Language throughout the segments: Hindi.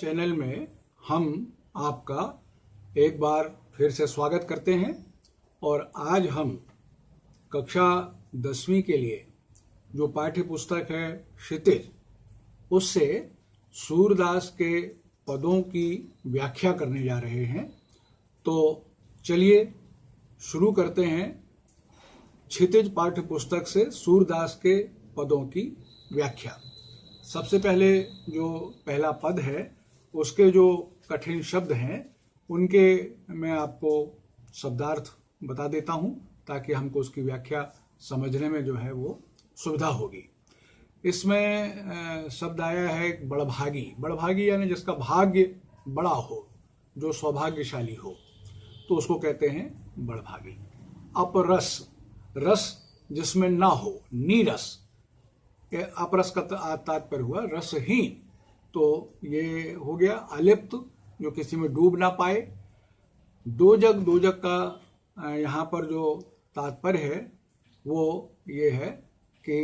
चैनल में हम आपका एक बार फिर से स्वागत करते हैं और आज हम कक्षा दसवीं के लिए जो पाठ्य पुस्तक है क्षितिज, उससे सूरदास के पदों की व्याख्या करने जा रहे हैं। तो चलिए शुरू करते हैं क्षितिज पाठ्य पुस्तक से सूरदास के पदों की व्याख्या। सबसे पहले जो पहला पद है उसके जो कठिन शब्द हैं, उनके मैं आपको शब्दार्थ बता देता हूँ, ताकि हमको उसकी व्याख्या समझने में जो है वो सुविधा होगी। इसमें शब्द आया है बड़भागी। बड़भागी यानी जिसका भाग्य बड़ा हो, जो सौभाग्यशाली हो तो उसको कहते हैं बड़भागी। अपरस। रस जिसमें ना हो, नीरस। अपरस का तात्पर्य हुआ रसहीन। तो ये हो गया अलिप्त, जो किसी में डूब ना पाए। दो जग दो जग का यहाँ पर जो तात्पर्य है, वो ये है कि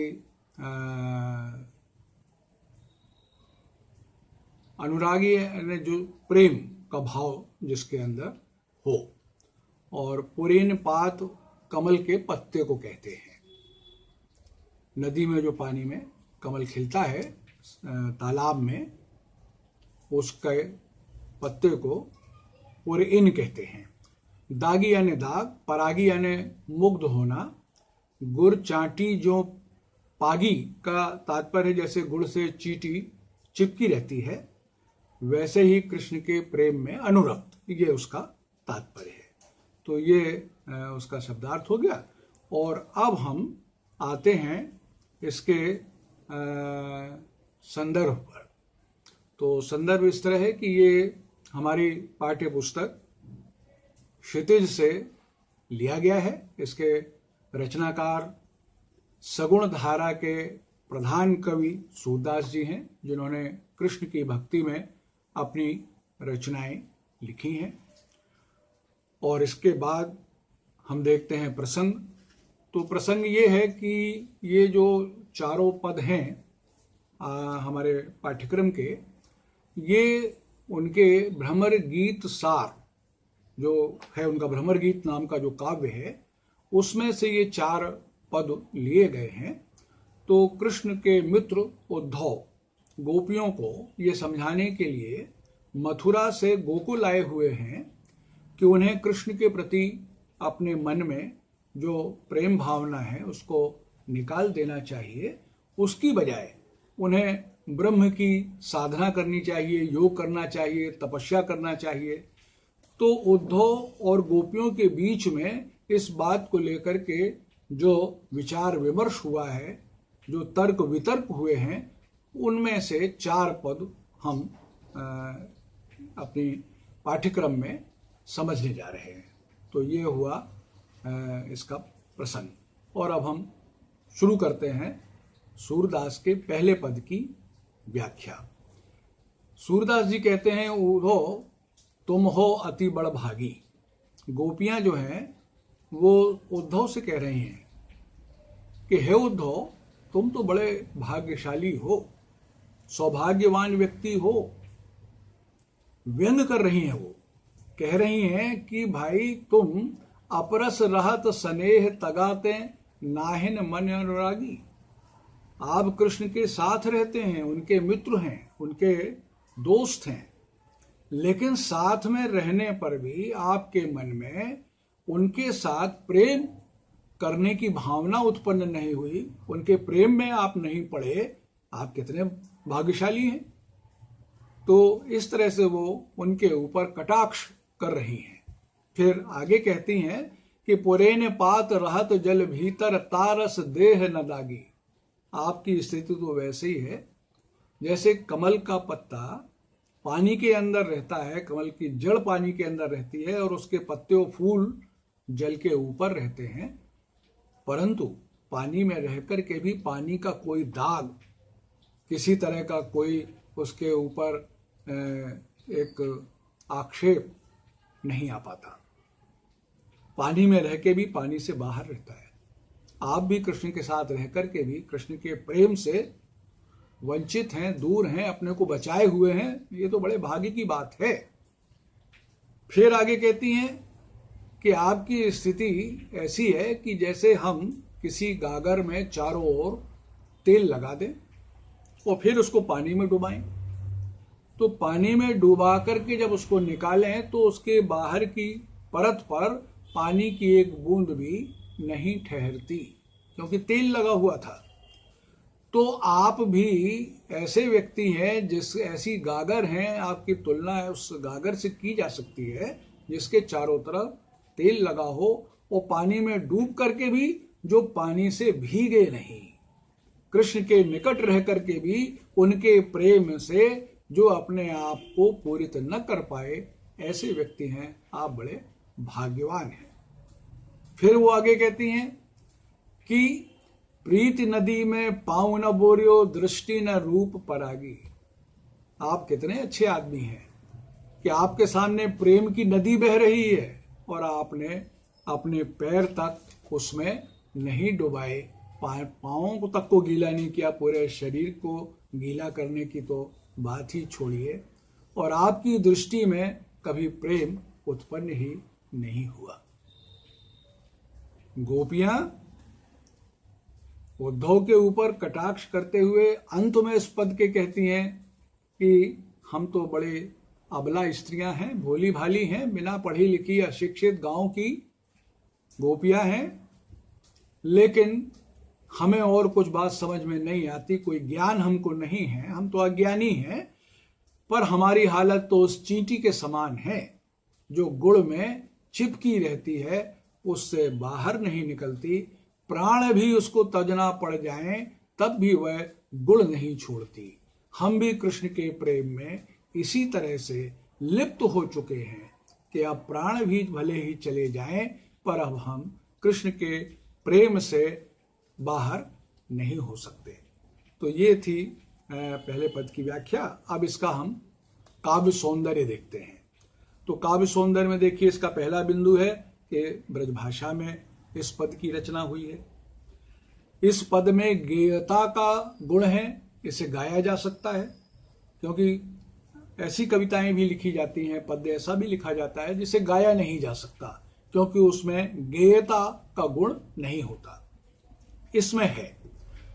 अनुरागी ने जो प्रेम का भाव जिसके अंदर हो, और पुरीन पात कमल के पत्ते को कहते हैं। नदी में जो पानी में कमल खिलता है तालाब में उसके पत्ते को इन कहते हैं। दागी यानी दाग, परागी यानी मुग्ध होना, गुड़ चाटी जो पागी का तात्पर्य जैसे गुड़ से चीटी चिपकी रहती है, वैसे ही कृष्ण के प्रेम में अनुरक्त, ये उसका तात्पर्य है। तो ये उसका शब्दार्थ हो गया। और अब हम आते हैं इसके संदर्भ पर। तो संदर्भ इस तरह है कि ये हमारी पाठ्य पुस्तक क्षितिज से लिया गया है। इसके रचनाकार सगुण धारा के प्रधान कवि सूरदास जी हैं जिन्होंने कृष्ण की भक्ति में अपनी रचनाएँ लिखी हैं। और इसके बाद हम देखते हैं प्रसंग। तो प्रसंग ये है कि ये जो चारों पद हैं आ, हमारे पाठ्यक्रम के ये उनके भ्रमर गीत सार, जो है उनका भ्रमर गीत नाम का जो काव्य है, उसमें से ये चार पद लिए गए हैं। तो कृष्ण के मित्र उद्धव गोपियों को ये समझाने के लिए मथुरा से गोकुल आए हुए हैं कि उन्हें कृष्ण के प्रति अपने मन में जो प्रेम भावना है उसको निकाल देना चाहिए। उसकी बजाय उन्हें ब्रह्म की साधना करनी चाहिए योग करना चाहिए तपस्या करना चाहिए। तो उद्धव और गोपियों के बीच में इस बात को लेकर के जो विचार विमर्श हुआ है जो तर्क वितर्क हुए हैं उनमें से चार पद हम आ, अपनी पाठ्यक्रम में समझने जा रहे हैं। तो ये हुआ आ, इसका प्रसंग। और अब हम शुरू करते हैं सूरदास के पहले पद की व्याख्या। सूरदास जी कहते हैं उधो तुम हो अति बड़ भागी गोपियाँ जो हैं, वो उद्धव से कह रही हैं कि, हे उद्धव, तुम तो बड़े भाग्यशाली हो, सौभाग्यवान व्यक्ति हो, व्यंग कर रही हैं वो। कह रही हैं कि, भाई, तुम अपरस रहत स्नेह तगाते, नाहिन मन अनुरागी। आप कृष्ण के साथ रहते हैं, उनके मित्र हैं, उनके दोस्त हैं, लेकिन साथ में रहने पर भी आपके मन में उनके साथ प्रेम करने की भावना उत्पन्न नहीं हुई, उनके प्रेम में आप नहीं पड़े, आप कितने भाग्यशाली हैं। तो इस तरह से वो उनके ऊपर कटाक्ष कर रही हैं। फिर आगे कहती हैं कि, पुरेन पात रहत जल भीतर, तारस देह न दागी। आपकी स्थिति तो वैसे ही है। जैसे कमल का पत्ता पानी के अंदर रहता है, कमल की जड़ पानी के अंदर रहती है और उसके पत्ते और फूल जल के ऊपर रहते हैं। परंतु पानी में रहकर के भी पानी का कोई दाग, किसी तरह का कोई उसके ऊपर एक आक्षेप नहीं आ पाता। पानी में रह के भी पानी से बाहर रहता है। आप भी कृष्ण के साथ रह कर के भी कृष्ण के प्रेम से वंचित हैं, दूर हैं, अपने को बचाए हुए हैं, ये तो बड़े भाग्य की बात है। फिर आगे कहती हैं कि आपकी स्थिति ऐसी है कि जैसे हम किसी गागर में चारों ओर तेल लगा दें और फिर उसको पानी में डुबाएँ। तो पानी में डुबा करके जब उसको निकालें तो उसके बाहर की परत पर पानी की एक बूंद भी नहीं ठहरती, क्योंकि तेल लगा हुआ था। तो आप भी ऐसे व्यक्ति हैं जिस, ऐसी गागर हैं, आपकी तुलना है उस गागर से की जा सकती है, जिसके चारों तरफ़ तेल लगा हो और पानी में डूब करके भी, जो पानी से भीगे नहीं। कृष्ण के निकट रह करके भी उनके प्रेम से जो अपने आप को पूरित न कर पाए, ऐसे व्यक्ति हैं, आप बड़े भाग्यवान हैं। फिर वो आगे कहती हैं कि प्रीत नदी में पाऊ न बोरियो, दृष्टि न रूप परागी। आप कितने अच्छे आदमी हैं कि आपके सामने प्रेम की नदी बह रही है और आपने अपने पैर तक उसमें नहीं डुबाए। पाओ को तक को गीला नहीं किया, पूरे शरीर को गीला करने की तो बात ही छोड़िए। और आपकी दृष्टि में कभी प्रेम उत्पन्न ही नहीं हुआ। गोपियाँ उद्धव के ऊपर कटाक्ष करते हुए अंत में इस पद के कहती हैं कि हम तो बड़े अबला स्त्रियाँ हैं, भोली भाली हैं, बिना पढ़ी लिखी अशिक्षित गाँव की गोपियाँ हैं। लेकिन हमें और कुछ बात समझ में नहीं आती, कोई ज्ञान हमको नहीं है, हम तो अज्ञानी हैं, पर हमारी हालत तो उस चींटी के समान है, जो गुड़ में चिपकी रहती है उससे बाहर नहीं निकलती, प्राण भी उसको तजना पड़ जाए, तब भी वह गुड़ नहीं छोड़ती। हम भी कृष्ण के प्रेम में इसी तरह से लिप्त हो चुके हैं कि अब प्राण भी भले ही चले जाएँ, पर अब हम कृष्ण के प्रेम से बाहर नहीं हो सकते। तो ये थी पहले पद की व्याख्या। अब इसका हम काव्य सौंदर्य देखते हैं। तो काव्य सौंदर्य में देखिए, इसका पहला बिंदु है कि ब्रजभाषा में इस पद की रचना हुई है। इस पद में गेयता का गुण है, इसे गाया जा सकता है, क्योंकि ऐसी कविताएँ भी लिखी जाती हैं, पद्य ऐसा भी लिखा जाता है जिसे गाया नहीं जा सकता, क्योंकि उसमें गेयता का गुण नहीं होता। इसमें है।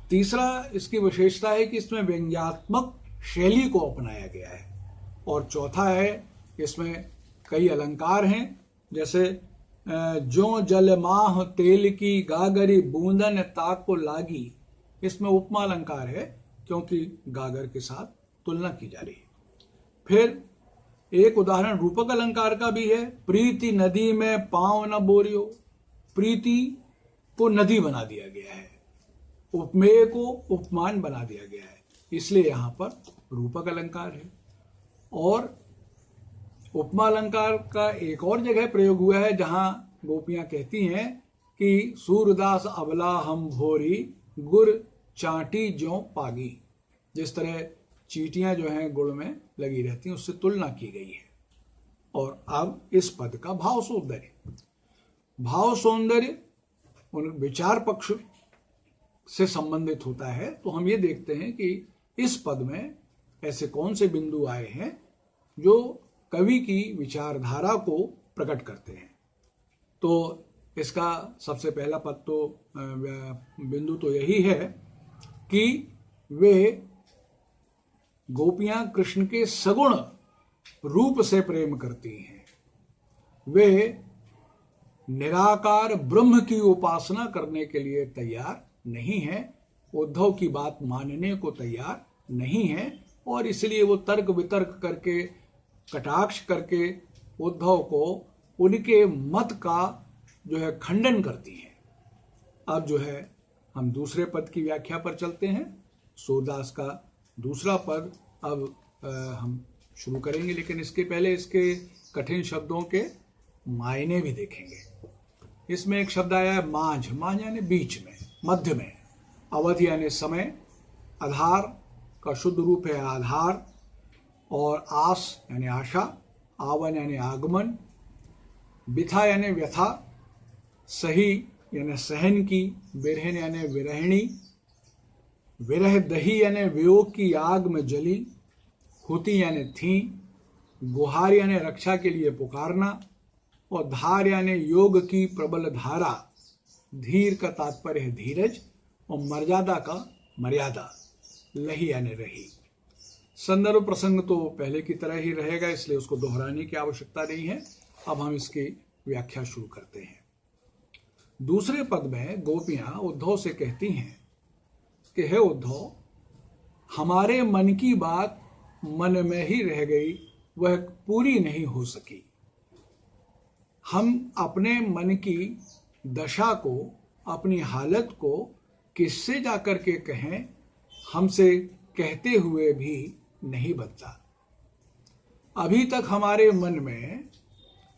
तीसरा, इसकी विशेषता है कि इसमें व्यंग्यात्मक शैली को अपनाया गया है। और चौथा है, इसमें कई अलंकार हैं, जैसे जो जल माह तेल की गागरी बूंदन ताक को लागी। इसमें उपमा अलंकार है, क्योंकि गागर के साथ तुलना की जा रही है। फिर एक उदाहरण रूपक अलंकार का भी है, प्रीति नदी में पाँव न बोरियो। प्रीति को नदी बना दिया गया है, उपमेय को उपमान बना दिया गया है, इसलिए यहाँ पर रूपक अलंकार है। और उपमा अलंकार का एक और जगह प्रयोग हुआ है, जहाँ गोपियाँ कहती हैं कि, सूरदास अबला हम भोरी, गुर चाटी जो पागी। जिस तरह चीटियाँ जो हैं गुड़ में लगी रहती हैं, उससे तुलना की गई है। और अब इस पद का भाव सौंदर्य। भाव सौंदर्य उन विचार पक्ष से संबंधित होता है। तो हम ये देखते हैं कि इस पद में ऐसे कौन से बिंदु आए हैं, जो कवि की विचारधारा को प्रकट करते हैं। तो इसका सबसे पहला पद तो बिंदु तो यही है कि वे गोपियाँ कृष्ण के सगुण रूप से प्रेम करती हैं। वे निराकार ब्रह्म की उपासना करने के लिए तैयार नहीं है, उद्धव की बात मानने को तैयार नहीं है, और इसलिए वो तर्क वितर्क करके कटाक्ष करके उद्धव को उनके मत का जो है खंडन करती है। अब जो है हम दूसरे पद की व्याख्या पर चलते हैं। सूरदास का दूसरा पद अब आ, हम शुरू करेंगे लेकिन इसके पहले इसके कठिन शब्दों के मायने भी देखेंगे। इसमें एक शब्द आया है मांझ। मांझ यानी बीच में मध्य में। अवधि यानी समय। आधार का शुद्ध रूप है आधार। और आस यानी आशा, आवन यानी आगमन बिथा यानी व्यथा, सही यानी सहन की बिरहन यानी विरहणी, विरह दही यानी वियोग की आग में जली, होती यानी थी, गुहार यानी रक्षा के लिए पुकारना, और धार यानी योग की प्रबल धारा, धीर का तात्पर्य है धीरज, और मर्यादा का मर्यादा, लही यानी रही। संदर्भ प्रसंग तो पहले की तरह ही रहेगा, इसलिए उसको दोहराने की आवश्यकता नहीं है। अब हम इसकी व्याख्या शुरू करते हैं। दूसरे पद में गोपियाँ उद्धव से कहती हैं कि, हे उद्धव, हमारे मन की बात मन में ही रह गई, वह पूरी नहीं हो सकी। हम अपने मन की दशा को, अपनी हालत को किससे जाकर के कहें, हमसे कहते हुए भी नहीं बनता। अभी तक हमारे मन में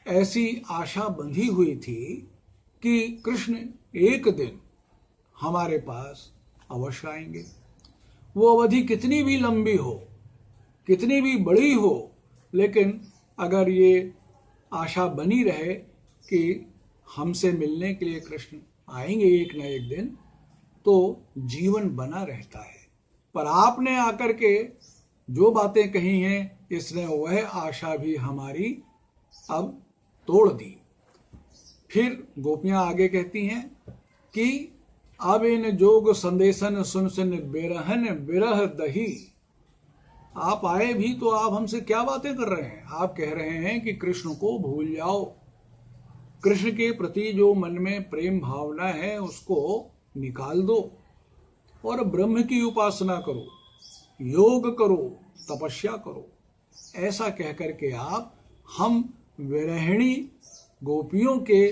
ऐसी आशा बंधी हुई थी कि कृष्ण एक दिन हमारे पास अवश्य आएँगे। वो अवधि कितनी भी लंबी हो, कितनी भी बड़ी हो, लेकिन अगर ये आशा बनी रहे कि हमसे मिलने के लिए कृष्ण आएँगे एक न एक दिन तो जीवन बना रहता है। पर आपने आकर के जो बातें कही हैं, इसने वह आशा भी हमारी अब तोड़ दी। फिर गोपियाँ आगे कहती हैं कि, अब इन जोग संदेशन सुन सुन बेरहन बिरह दही। आप आए भी तो आप हमसे क्या बातें कर रहे हैं? आप कह रहे हैं कि कृष्ण को भूल जाओ। कृष्ण के प्रति जो मन में प्रेम भावना है, उसको निकाल दो और ब्रह्म की उपासना करो। योग करो, तपस्या करो। ऐसा कहकर के आप, हम विरहिणी गोपियों के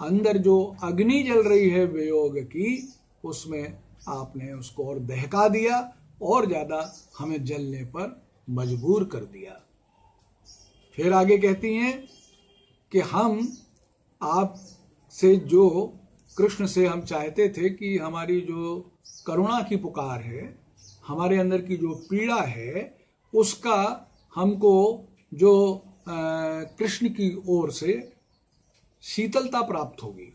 अंदर जो अग्नि जल रही है वियोग की, उसमें आपने उसको और दहका दिया और ज़्यादा हमें जलने पर मजबूर कर दिया। फिर आगे कहती हैं कि हम, आप से जो कृष्ण से हम चाहते थे कि हमारी जो करुणा की पुकार है हमारे अंदर की जो पीड़ा है, उसका हमको जो कृष्ण की ओर से शीतलता प्राप्त होगी।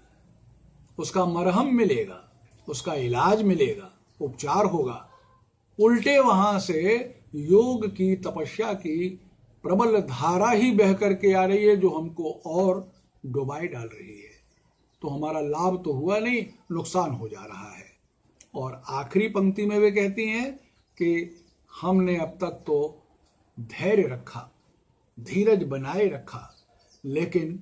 उसका मरहम मिलेगा, उसका इलाज मिलेगा, उपचार होगा। उल्टे वहाँ से योग की, तपस्या की प्रबल धारा ही बह करके आ रही है, जो हमको और डुबाई डाल रही है। तो हमारा लाभ तो हुआ नहीं, नुकसान हो जा रहा है। और आखिरी पंक्ति में वे कहती हैं कि हमने अब तक तो धैर्य रखा, धीरज बनाए रखा, लेकिन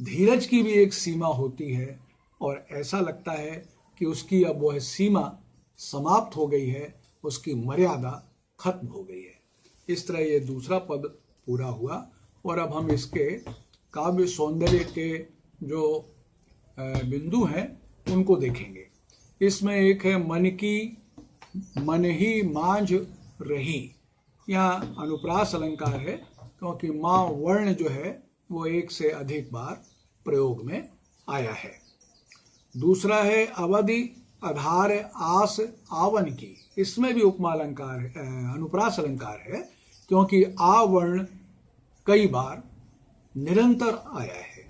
धीरज की भी एक सीमा होती है और ऐसा लगता है कि उसकी अब वह सीमा समाप्त हो गई है, उसकी मर्यादा खत्म हो गई है। इस तरह ये दूसरा पद पूरा हुआ और अब हम इसके काव्य सौंदर्य के जो बिंदु हैं, उनको देखेंगे। इसमें एक है मन की, मन ही मांझ रही। यहाँ अनुप्रास अलंकार है, क्योंकि माँ वर्ण जो है, वो एक से अधिक बार प्रयोग में आया है। दूसरा है अवधि, आधार, आस आवन की। इसमें भी उपमा अलंकार अनुप्रास अलंकार है, क्योंकि आवर्ण कई बार निरंतर आया है।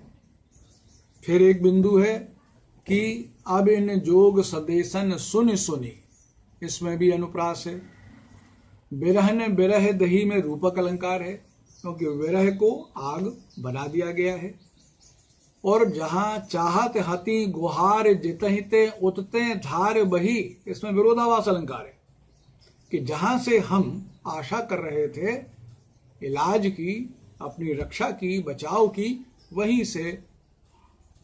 फिर एक बिंदु है कि अब इन जोग सदेशन सुन सुनी। इसमें भी अनुप्रास है। विरहन बिरह दही में रूपक अलंकार है, क्योंकि विरह को आग बना दिया गया है। और जहाँ चाहत हति गुहार जितहिते उतते धार बही, इसमें विरोधावास अलंकार है। कि जहाँ से हम आशा कर रहे थे, इलाज की, अपनी रक्षा की, बचाव की, वहीं से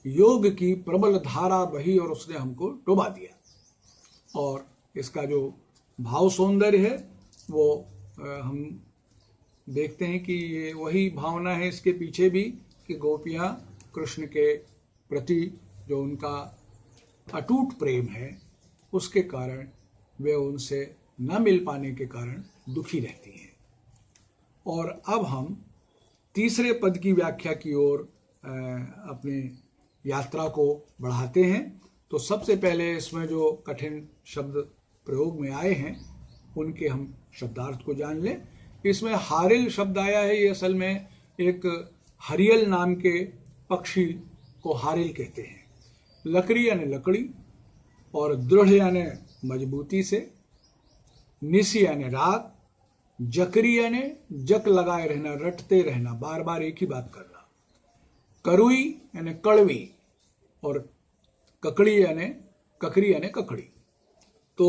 योग की प्रबल धारा बही और उसने हमको डुबा दिया। और इसका जो भाव सौंदर्य है, वो हम देखते हैं कि ये वही भावना है इसके पीछे भी कि गोपियाँ कृष्ण के प्रति जो उनका अटूट प्रेम है, उसके कारण वे उनसे न मिल पाने के कारण दुखी रहती हैं। और अब हम तीसरे पद की व्याख्या की ओर अपनी यात्रा को बढ़ाते हैं। तो सबसे पहले इसमें जो कठिन शब्द प्रयोग में आए हैं, उनके हम शब्दार्थ को जान लें। इसमें हारिल शब्द आया है, ये असल में एक हरियल नाम के पक्षी को हारिल कहते हैं। लकड़ी यानी लकड़ी और दृढ़ यानी मजबूती से, निसी यानी रात जकरी यानी जक लगाए रहना, रटते रहना, बार बार एक ही बात करना करुई यानी कड़वी और ककड़ी यानी ककड़ी यानी ककड़ी तो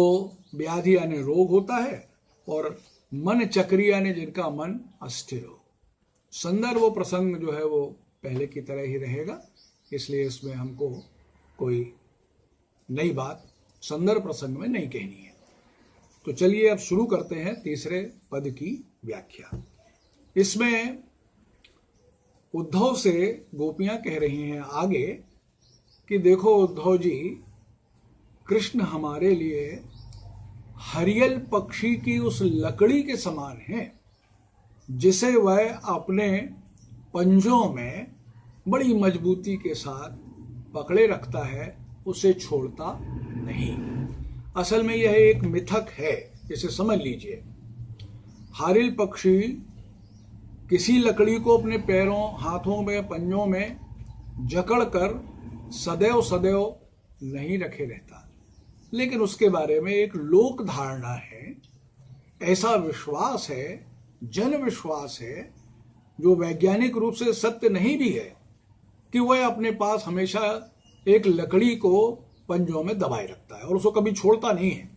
व्याधि यानी रोग होता है और मन चक्री यानी जिनका मन अस्थिर हो संदर्भ प्रसंग जो है वो पहले की तरह ही रहेगा इसलिए इसमें हमको कोई नई बात संदर्भ प्रसंग में नहीं कहनी है तो चलिए अब शुरू करते हैं तीसरे पद की व्याख्या इसमें उद्धव से गोपियाँ कह रही हैं आगे कि देखो उद्धव जी, कृष्ण हमारे लिए हरियल पक्षी की उस लकड़ी के समान है, जिसे वह अपने पंजों में बड़ी मजबूती के साथ पकड़े रखता है, उसे छोड़ता नहीं। असल में यह एक मिथक है, इसे समझ लीजिए। हारिल पक्षी किसी लकड़ी को अपने पैरों, हाथों में पंजों में जकड़ कर सदैव सदैव नहीं रखे रहता। लेकिन उसके बारे में एक लोक धारणा है, ऐसा विश्वास है, जन विश्वास है, जो वैज्ञानिक रूप से सत्य नहीं भी है, कि वह अपने पास हमेशा एक लकड़ी को पंजों में दबाए रखता है और उसको कभी छोड़ता नहीं है।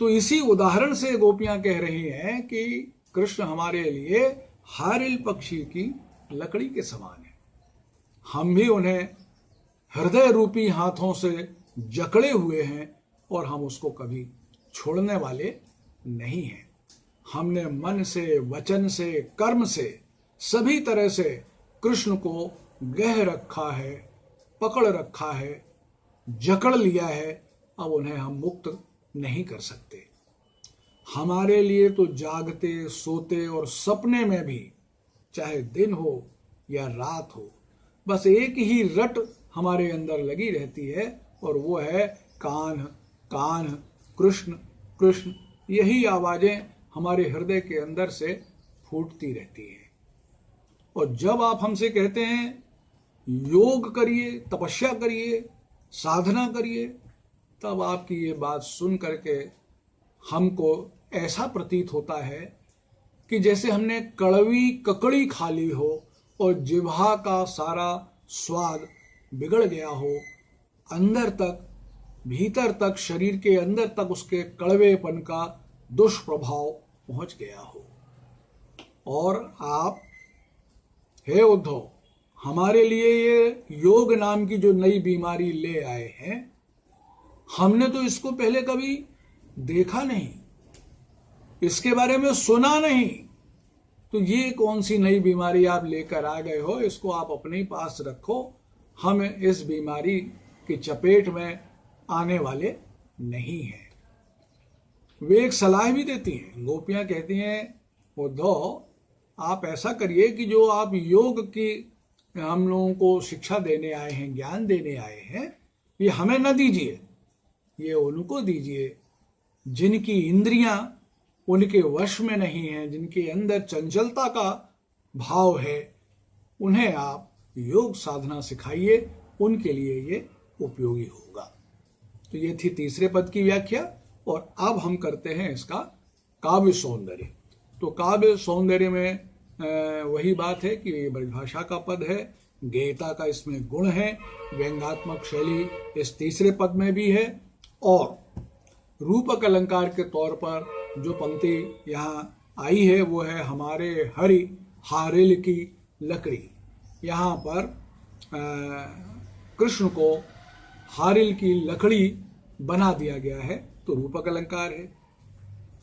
तो इसी उदाहरण से गोपियाँ कह रही हैं कि कृष्ण हमारे लिए हारिल पक्षी की लकड़ी के समान है। हम भी उन्हें हृदय रूपी हाथों से जकड़े हुए हैं और हम उसको कभी छोड़ने वाले नहीं हैं। हमने मन से, वचन से, कर्म से, सभी तरह से कृष्ण को गह रखा है, पकड़ रखा है, जकड़ लिया है, अब उन्हें हम मुक्त नहीं कर सकते। हमारे लिए तो जागते, सोते और सपने में भी, चाहे दिन हो या रात हो, बस एक ही रट हमारे अंदर लगी रहती है और वो है कान कान, कृष्ण कृष्ण। यही आवाज़ें हमारे हृदय के अंदर से फूटती रहती हैं। और जब आप हमसे कहते हैं, योग करिए, तपस्या करिए, साधना करिए, तब आपकी ये बात सुन करके हमको ऐसा प्रतीत होता है कि जैसे हमने कड़वी ककड़ी खा ली हो और जिभा का सारा स्वाद बिगड़ गया हो, अंदर तक, भीतर तक, शरीर के अंदर तक उसके कड़वेपन का दुष्प्रभाव पहुँच गया हो। और आप, हे उद्धव, हमारे लिए ये योग नाम की जो नई बीमारी ले आए हैं, हमने तो इसको पहले कभी देखा नहीं। इसके बारे में सुना नहीं। तो ये कौन सी नई बीमारी आप लेकर आ गए हो, इसको आप अपने पास रखो। हम इस बीमारी की चपेट में आने वाले नहीं हैं। वे एक सलाह भी देती हैं। गोपियाँ कहती हैं, उद्धव, आप ऐसा करिए कि जो आप योग की, हम लोगों को शिक्षा देने आए हैं, ज्ञान देने आए हैं, ये हमें न दीजिए। ये उनको दीजिए। जिनकी इंद्रियाँ उनके वश में नहीं है, जिनके अंदर चंचलता का भाव है, उन्हें आप योग साधना सिखाइए, उनके लिए ये उपयोगी होगा। तो ये थी तीसरे पद की व्याख्या, और अब हम करते हैं इसका काव्य सौंदर्य। तो काव्य सौंदर्य में वही बात है कि ये ब्रजभाषा का पद है गेयता का इसमें गुण है, व्यंगात्मक शैली इस तीसरे पद में भी है, और रूपक अलंकार के तौर पर जो पंक्ति यहाँ आई है, वो है हमारे हरि हारिल की लकड़ी। यहाँ पर कृष्ण को हारिल की लकड़ी बना दिया गया है। तो रूपक अलंकार है,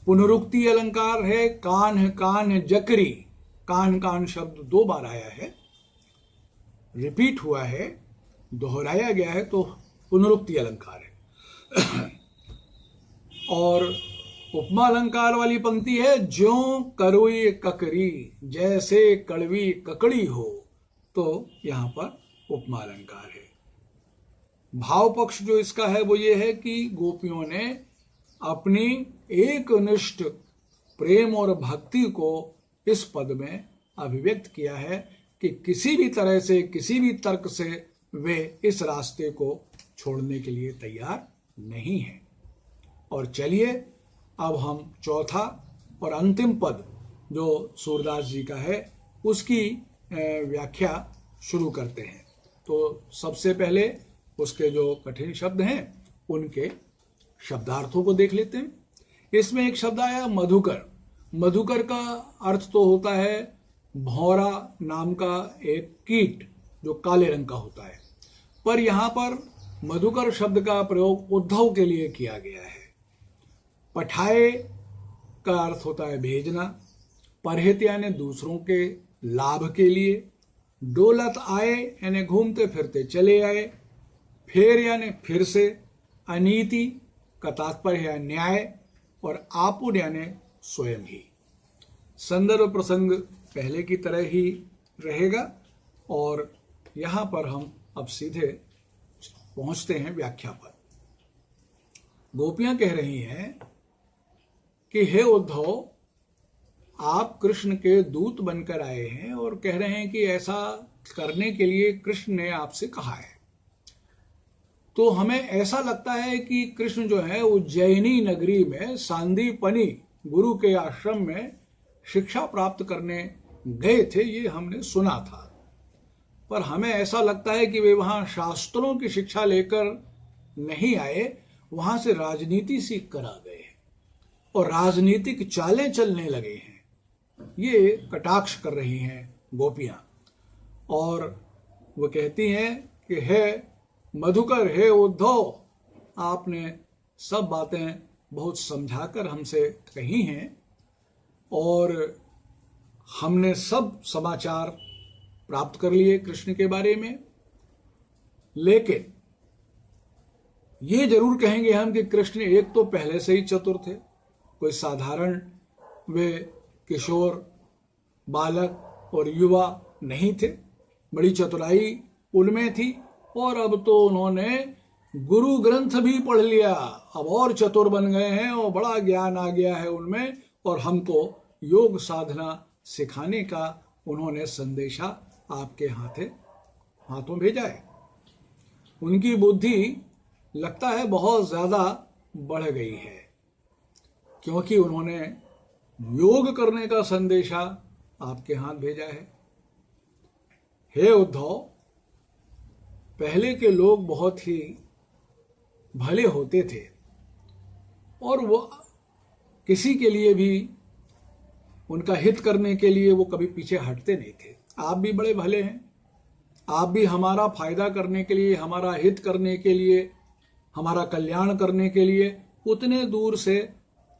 पुनरुक्ति अलंकार है, कान कान जकरी। कान कान शब्द दो बार आया है। रिपीट हुआ है, दोहराया गया है तो पुनरुक्ति अलंकार है। और उपमा अलंकार वाली पंक्ति है, ज्यो करोई ककरी, जैसे कड़वी ककड़ी हो। तो यहाँ पर उपमा अलंकार है। भाव पक्ष जो इसका है, वो ये है कि गोपियों ने अपनी एक निष्ठ प्रेम और भक्ति को इस पद में अभिव्यक्त किया है कि किसी भी तरह से, किसी भी तर्क से वे इस रास्ते को छोड़ने के लिए तैयार नहीं हैं। और चलिए अब हम चौथा और अंतिम पद जो सूरदास जी का है, उसकी व्याख्या शुरू करते हैं। तो सबसे पहले उसके जो कठिन शब्द हैं, उनके शब्दार्थों को देख लेते हैं। इसमें एक शब्द आया, मधुकर। मधुकर का अर्थ तो होता है, भौरा नाम का एक कीट जो काले रंग का होता है। पर यहाँ पर मधुकर शब्द का प्रयोग उद्धव के लिए किया गया है। पठाए का अर्थ होता है भेजना परहित यानी दूसरों के लाभ के लिए, डोलत आए, यानी घूमते फिरते चले आए, फेर यानी फिर से अनीति, का तात्पर्य है न्याय, और आपुन यानी स्वयं ही। संदर्भ प्रसंग पहले की तरह ही रहेगा, और यहाँ पर हम अब सीधे पहुँचते हैं व्याख्या पर। गोपियाँ कह रही हैं कि, हे उद्धव, आप कृष्ण के दूत बनकर आए हैं और कह रहे हैं कि ऐसा करने के लिए कृष्ण ने आपसे कहा है। तो हमें ऐसा लगता है कि कृष्ण जो है उज्जैनी नगरी में, सांदीपनी गुरु के आश्रम में शिक्षा प्राप्त करने गए थे, ये हमने सुना था। पर हमें ऐसा लगता है कि वे वहाँ शास्त्रों की शिक्षा लेकर नहीं आए, वहाँ से राजनीति सीख कर आ गए। और राजनीतिक चालें चलने लगे हैं। ये कटाक्ष कर रही हैं गोपियाँ। और वो कहती हैं कि, हे मधुकर, हे उद्धव, आपने सब बातें बहुत समझाकर हमसे कही हैं और हमने सब समाचार प्राप्त कर लिए कृष्ण के बारे में। लेकिन ये ज़रूर कहेंगे हम कि कृष्ण एक तो पहले से ही चतुर थे। कोई साधारण वे किशोर, बालक और युवा नहीं थे। बड़ी चतुराई उनमें थी और अब तो उन्होंने गुरु ग्रंथ भी पढ़ लिया। अब और चतुर बन गए हैं और बड़ा ज्ञान आ गया है उनमें और हमको योग साधना सिखाने का उन्होंने संदेशा आपके हाथे, हाथों भेजा है। उनकी बुद्धि लगता है बहुत ज़्यादा बढ़ गई है। क्योंकि उन्होंने योग करने का संदेशा आपके हाथ भेजा है। हे उद्धव, पहले के लोग बहुत ही भले होते थे और वो किसी के लिए भी, उनका हित करने के लिए वो कभी पीछे हटते नहीं थे। आप भी बड़े भले हैं। आप भी हमारा फ़ायदा करने के लिए, हमारा हित करने के लिए, हमारा कल्याण करने के लिए उतने दूर से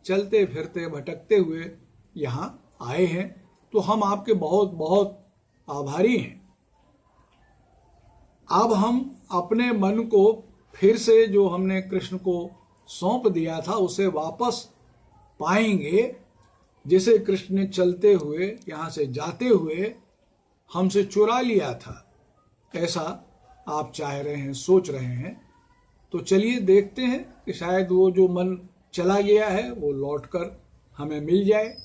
चलते फिरते भटकते हुए यहाँ आए हैं तो हम आपके बहुत बहुत आभारी हैं। अब हम अपने मन को फिर से जो हमने कृष्ण को सौंप दिया था, उसे वापस पाएँगे। जिसे कृष्ण ने चलते हुए, यहाँ से जाते हुए हमसे चुरा लिया था। ऐसा आप चाह रहे हैं, सोच रहे हैं। तो चलिए देखते हैं कि शायद वो जो मन चला गया है, वो लौटकर हमें मिल जाए।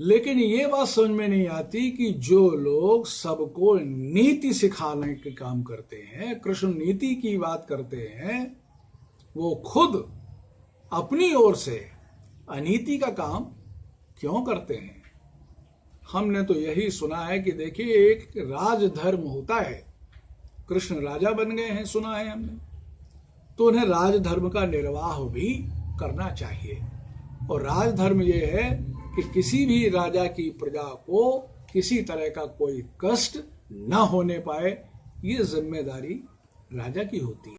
लेकिन ये बात समझ में नहीं आती कि जो लोग सबको नीति सिखाने के काम करते हैं, कृष्ण नीति की बात करते हैं, वो खुद अपनी ओर से अनीति का काम क्यों करते हैं? हमने तो यही सुना है कि देखिए, एक राजधर्म होता है। कृष्ण राजा बन गए हैं, सुना है हमने। तो उन्हें राजधर्म का निर्वाह भी करना चाहिए। और राजधर्म ये है कि किसी भी राजा की प्रजा को किसी तरह का कोई कष्ट न होने पाए, ये ज़िम्मेदारी राजा की होती है।